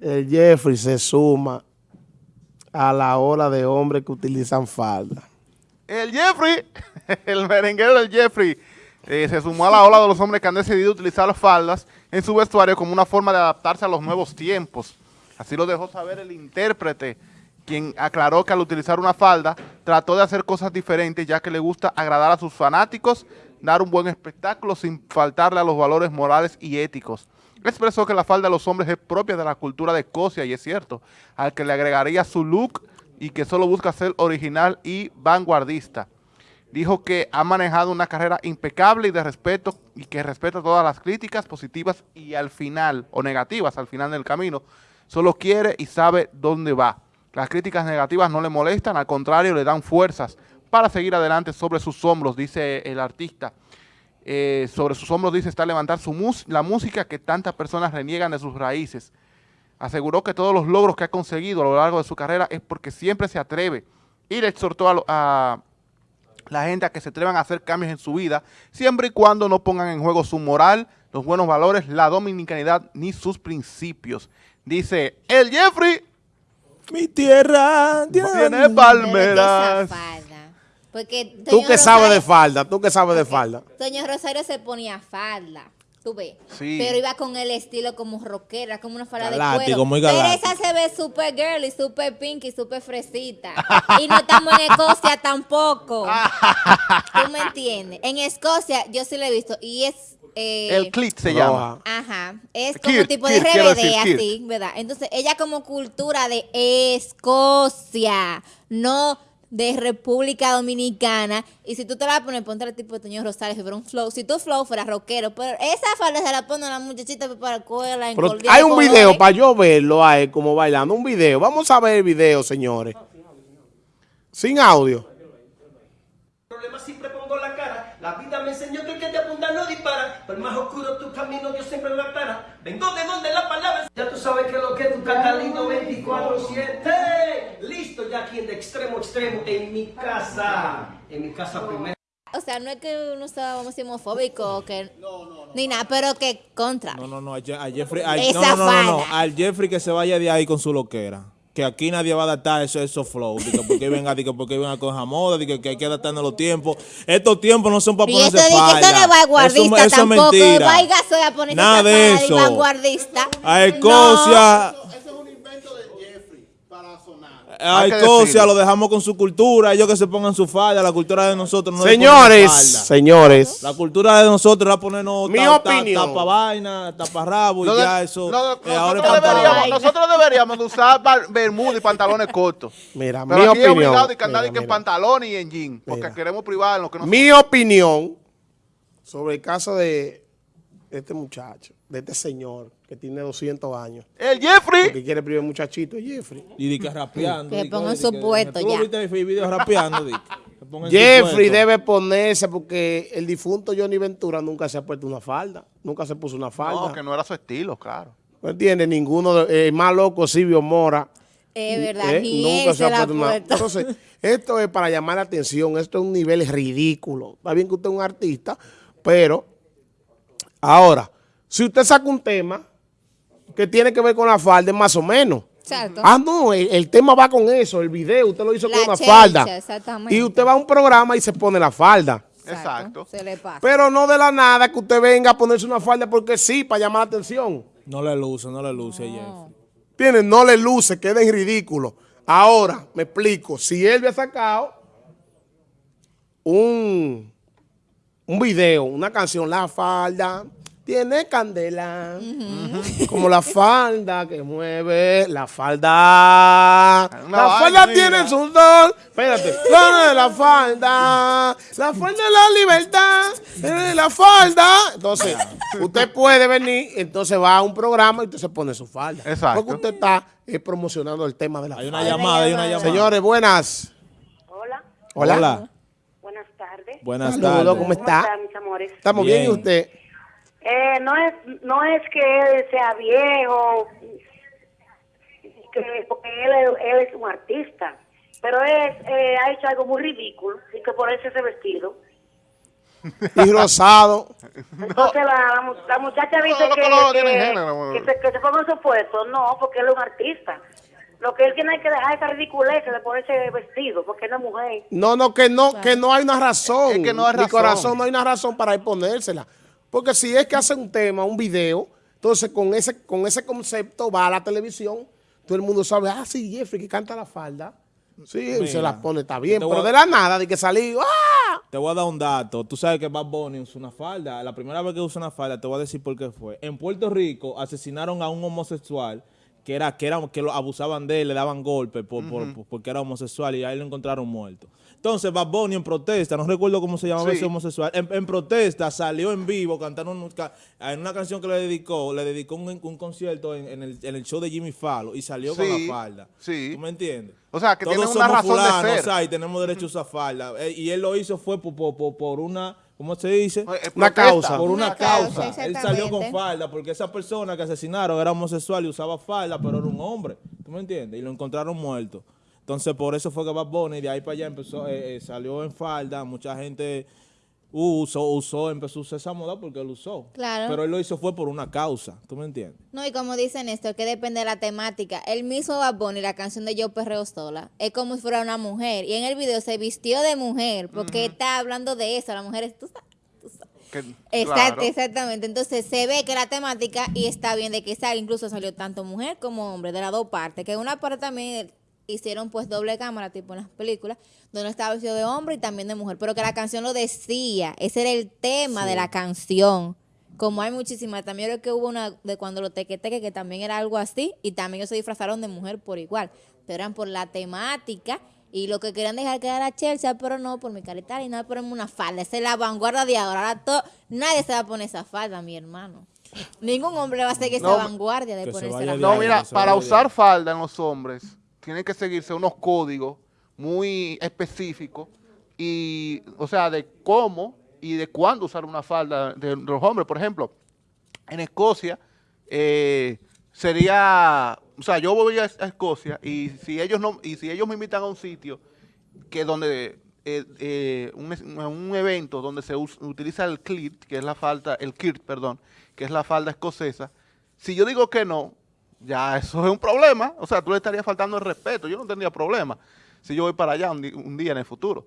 El Jeffrey se suma a la ola de hombres que utilizan falda. El Jeffrey, el merenguero del Jeffrey, eh, se sumó a la ola de los hombres que han decidido utilizar las faldas en su vestuario como una forma de adaptarse a los nuevos tiempos. Así lo dejó saber el intérprete, quien aclaró que al utilizar una falda trató de hacer cosas diferentes ya que le gusta agradar a sus fanáticos, dar un buen espectáculo sin faltarle a los valores morales y éticos. Expresó que la falda de los hombres es propia de la cultura de Escocia y es cierto, al que le agregaría su look y que solo busca ser original y vanguardista. Dijo que ha manejado una carrera impecable y de respeto y que respeta todas las críticas positivas y al final, o negativas al final del camino, solo quiere y sabe dónde va. Las críticas negativas no le molestan, al contrario, le dan fuerzas para seguir adelante sobre sus hombros, dice el artista. Eh, sobre sus hombros, dice, está levantar su la música que tantas personas reniegan de sus raíces. Aseguró que todos los logros que ha conseguido a lo largo de su carrera es porque siempre se atreve y le exhortó a, a la gente a que se atrevan a hacer cambios en su vida, siempre y cuando no pongan en juego su moral, los buenos valores, la dominicanidad ni sus principios. Dice, el Jeffrey, mi tierra tiene palmeras. Porque tú que sabes de falda, tú que sabes de falda. Doña Rosario se ponía falda. Tú ves. Pero iba con el estilo como rockera, como una falda de cuero. Muy Pero esa se ve super girly, super pinky, super fresita. y no estamos en Escocia tampoco. ¿Tú me entiendes? En Escocia yo sí lo he visto y es... Eh, el clit se llama. Ajá. Es como tipo de RBD así, ¿verdad? Entonces ella como cultura de Escocia, no de República Dominicana. Y si tú te la vas a poner, ponte el tipo de Toño Rosales, que fuera un flow. Si tú flow fuera rockero, pero esa falda se la pone a la muchachita para la escuela. En hay un video para yo verlo a él como bailando. Un video. Vamos a ver el video, señores. Sin audio. Problema siempre pongo la cara. La vida me enseñó que el que te apunta no dispara. Por más oscuro tu camino, Dios siempre lo aclara. Vengo de donde la palabra. Ya tú sabes que lo que tu catalino 24-7 aquí de extremo a extremo en mi casa. En mi casa primero. O sea, no es que uno sea homofóbico que ni nada, pero que contra. No, no, no, a Jeffrey, no, no, no, al Jeffrey que se vaya de ahí con su loquera. Que aquí nadie va a adaptar eso, esos flow. porque venga, digo, porque venga con moda, digo, que hay que adaptarnos los tiempos. Estos tiempos no son para ponerse falda. Y vanguardista eso, tampoco. Eso es mentira. Vaya, soy a ponerse Nada de eso. vanguardista. A Escocia hay cosas, lo dejamos con su cultura, ellos que se pongan su falda, la cultura de nosotros no Señores, señores. La cultura de nosotros era ponernos Mi opinión. tapa vaina, tapa rabo y ya eso. Eh, nosotros, deberíamos, nosotros, deberíamos, de usar bermuda y pantalones cortos. Mira, mi opinión. Es de que andar en pantalones y en jean, porque queremos privar en lo que nos Mi opinión sobre el caso de este muchacho, de este señor que tiene 200 años. ¡El Jeffrey! Que quiere primer muchachito, el Jeffrey. Y di que rapeando. Que pongan su puesto ya. ¿Tú viste video rapeando, Jeffrey debe ponerse porque el difunto Johnny Ventura nunca se ha puesto una falda. Nunca se puso una falda. No, que no era su estilo, claro. No entiende ninguno. De, eh, más loco, Silvio Mora. Es verdad, eh, nunca se, ha puesto una Entonces, esto es para llamar la atención. Esto es un nivel ridículo. Está bien que usted es un artista, pero ahora, si usted saca un tema que tiene que ver con la falda, más o menos. Exacto. Ah, no, el, tema va con eso, el video, usted lo hizo con una falda. Y usted va a un programa y se pone la falda. Exacto. Se le pasa. Pero no de la nada que usted venga a ponerse una falda porque sí, para llamar la atención. No le luce, no le luce, no. Jeff. No le luce, queda en ridículo. Ahora, me explico, si él había sacado un, un video, una canción, La Falda, tiene candela, como la falda que mueve, la falda, la falda tiene su sol, espérate, la falda, la falda de la libertad, la falda, entonces, usted puede venir, entonces va a un programa y usted se pone su falda, Exacto. porque usted está eh, promocionando el tema de la falda. Hay una llamada, hay una llamada. Señores, buenas. Hola. Hola. Buenas tardes. ¿Cómo está? ¿Cómo mis amores? Estamos bien, ¿y usted? Eh, no es no es que él sea viejo, porque él, él, es un artista, pero es, eh, ha hecho algo muy ridículo, y que por eso ese vestido. y rosado. Entonces la, la, muchacha dice que, que, se, que se ponga su puesto. No, porque él es un artista. Lo que él tiene que dejar esa ridiculez de ponerse vestido, porque no es mujer. No, no, que no, que no hay una razón. Es que no hay razón. Mi corazón no hay una razón para ir ponérsela. Porque si es que hace un tema, un video, entonces con ese, con ese concepto va a la televisión, todo el mundo sabe, ah, sí, Jeffrey, que canta la falda. Sí, se la pone, está bien, pero de la nada, de que salí, ¡ah! Te voy a dar un dato. Tú sabes que Bad Bunny usa una falda. La primera vez que usa una falda, te voy a decir por qué fue. En Puerto Rico asesinaron a un homosexual que era que era que lo abusaban de él, le daban golpes por, porque era homosexual y ahí lo encontraron muerto. Entonces Bad Bunny en protesta, no recuerdo cómo se llamaba ese homosexual, en, protesta salió en vivo cantando en una canción que le dedicó, le dedicó un, concierto en, el, show de Jimmy Fallon y salió con la falda. Sí. ¿Tú me entiendes? O sea, que tiene una razón de ser. y tenemos derecho a usar falda. Eh, y él lo hizo fue por una ¿cómo se dice? Una causa. Por una, causa. Él salió con falda porque esa persona que asesinaron era homosexual y usaba falda, pero era un hombre. ¿Tú me entiendes? Y lo encontraron muerto. Entonces, por eso fue que Bad Bunny de ahí para allá empezó, eh, eh, salió en falda. Mucha gente usó, usó, empezó a usar esa moda porque él usó. Claro. Pero él lo hizo fue por una causa, ¿tú me entiendes? No, y como dicen esto, que depende de la temática. El mismo Bad Bunny, la canción de Yo Perreo Sola, es como si fuera una mujer. Y en el video se vistió de mujer, porque está hablando de eso. La mujer es, tú sabes. Exactamente, entonces se ve que la temática y está bien de que sale, incluso salió tanto mujer como hombre, de las dos partes, que una parte también hicieron pues doble cámara, tipo en las películas, donde estaba vestido de hombre y también de mujer, pero que la canción lo decía, ese era el tema de la canción. Como hay muchísimas, también creo que hubo una de cuando lo tequeteque que también era algo así, y también ellos se disfrazaron de mujer por igual, pero eran por la temática y lo que querían dejar quedar a Chelsea, pero no, por mi carita y nada, ponerme una falda. Esa es la vanguardia de ahora. ahora todo, nadie se va a poner esa falda, mi hermano. Ningún hombre va a seguir esa vanguardia de ponerse la falda. No, mira, para usar falda en los hombres, tiene que seguirse unos códigos muy específicos y, o sea, de cómo y de cuándo usar una falda de, los hombres. Por ejemplo, en Escocia eh, sería, o sea, yo voy a, Escocia y si ellos no y si ellos me invitan a un sitio que donde eh, eh, un, evento donde se utiliza el kilt, que es la falda, el kirt, perdón, que es la falda escocesa, si yo digo que no, ya eso es un problema. O sea, tú le estarías faltando el respeto. Yo no tendría problema si yo voy para allá un, día en el futuro.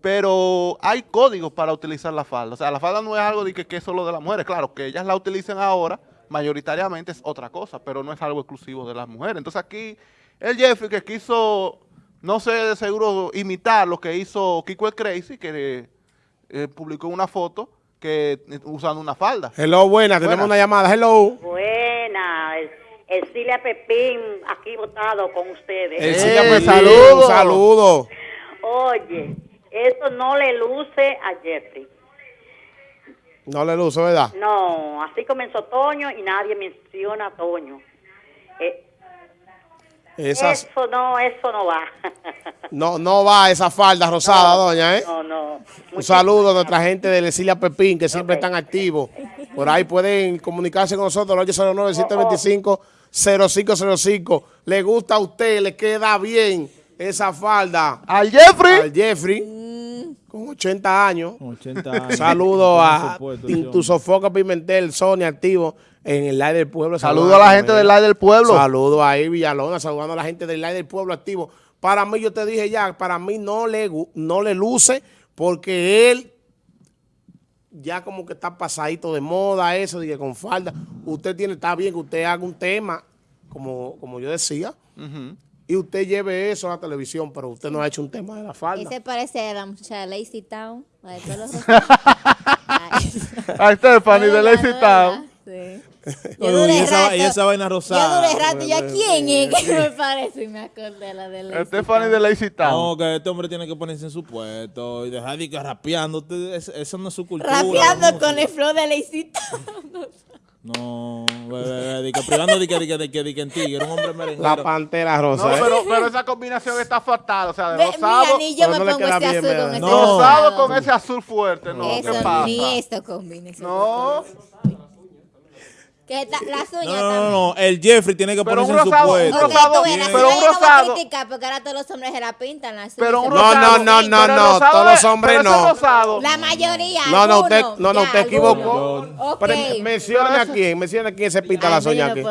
Pero hay códigos para utilizar la falda. O sea, la falda no es algo de que, que es solo de las mujeres. Claro, que ellas la utilicen ahora, mayoritariamente es otra cosa, pero no es algo exclusivo de las mujeres. Entonces aquí, el Jeffrey que quiso, no sé de seguro, imitar lo que hizo Kiko el Crazy, que eh, publicó una foto que usando una falda. Hello, buena, tenemos una llamada. Hello. Buena. Silvia Pepín, aquí votado con ustedes. Silvia Pepín, saludo. saludo. Oye, eso no le luce a Jeffrey. No le luce, ¿verdad? No, así comenzó Toño y nadie menciona a Toño. Eh, eso no, eso no va. no, no va esa falda rosada, doña, ¿eh? No, no. Un saludo a nuestra gente de Lesilia Pepín, que siempre están activos. Por ahí pueden comunicarse con nosotros, 809-725-0505. ¿Le gusta a usted? ¿Le queda bien esa falda? ¿Al Jeffrey? Al Jeffrey. Con 80 años. 80 años. Saludo a Tu Sofoca Pimentel, Sonia, activo en el Live del Pueblo. Saludo a la gente del Live del Pueblo. Saludo ahí, Villalona, saludando a la gente del Live del Pueblo activo. Para mí, yo te dije ya, para mí no le, no le luce porque él ya como que está pasadito de moda eso, de que con falda. Usted tiene, está bien que usted haga un tema, como, como yo decía, y usted lleve eso a la televisión, pero usted no ha hecho un tema de la falda. Ese parece a la muchacha de Lazy Town, a Stephanie de Lazy Town. Sí. y, esa, y, esa, vaina rosada. Yo duré rato, ¿y quién es que me parece? Y me acordé la de Lazy Stephanie de Lazy Town. No, que este hombre tiene que ponerse en su puesto y dejar de ir rapeando. Eso no es su cultura. Rapeando con el flow de Lazy Town. No, de que privando de que, de que, de que, de que en ti, era un hombre merenguero. La pantera rosa. No, pero, pero esa combinación está fatal, o sea, de rosado. Mira, ni yo me pongo ese azul con ese Rosado con ese azul fuerte, no, Eso, ¿qué pasa? Ni esto combina. No. Que no, no, no, el Jeffrey tiene que ponerse en su puesto. Un rosado, pero un rosado. porque ahora todos los hombres se la pintan las Pero un rosado. No, no, no, no, no, todos los hombres no. La mayoría. No, no, usted, no, no, usted equivocó. Menciona a quién, menciona a quién se pinta las uñas aquí.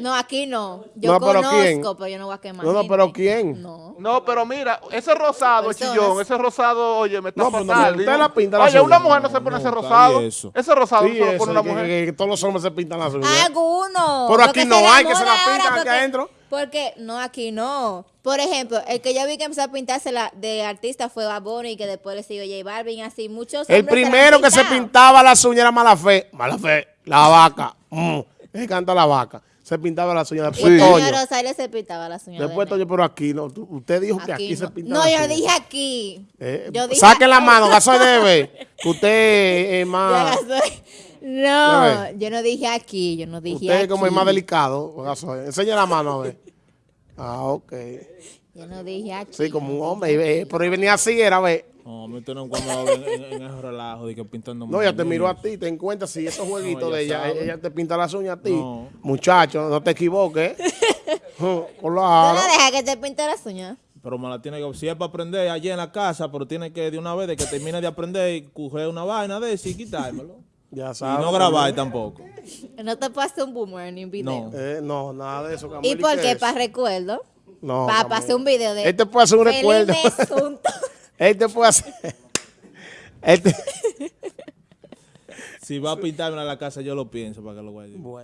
No, aquí no. Yo no, pero conozco, ¿quién? pero yo no voy a quemar. No, no, pero ¿quién? No. No, pero mira, ese rosado, chillón, ese rosado, oye, me está no, fatal. No, usted la pinta la Oye, una mujer no se pone ese rosado. Ese rosado sí, no se pone una mujer. Que, que, todos los hombres se pintan las uñas. Algunos. Pero aquí no hay que se la pintan aquí adentro. Porque, no, aquí no. Por ejemplo, el que yo vi que empezó a pintarse la de artista fue Bad y que después le siguió J Balvin, así muchos El primero que se pintaba las uñas era Mala Fe. Mala Fe, la vaca. Mm, me canta la vaca se pintaba las uñas. Después sí. Toño. Rosario se pintaba las uñas. Después Toño, pero aquí no. Usted dijo que aquí se pintaba. No, yo dije aquí. Eh, yo dije saque la mano, gaso debe. Que usted es más. No, yo no dije aquí, yo no dije usted aquí. Usted como es más delicado. Enseña la mano a ver. Ah, ok. Yo no dije aquí. Sí, como un hombre. Por ahí venía así, era ver. No, me no cuando en, en, en ese relajo de que pintando. No, ella te miró a ti, ten cuenta si esos jueguitos de ella, ella te pinta las uñas a ti. Muchacho, no te equivoques. claro. No la deja que te pinte las uñas. Pero me la tiene que, si es para aprender allí en la casa, pero tiene que de una vez de que termine de aprender y coger una vaina de eso y quitármelo. Ya sabes. Y no grabar tampoco. No te pasaste un boomer ni un video. No, eh, no nada de eso. ¿Y por qué? ¿Para recuerdo? No. Para hacer un video de. Este puede hacer un recuerdo. Este puede hacer. Este. si va a pintarme a la casa, yo lo pienso para que lo guarde. Bueno.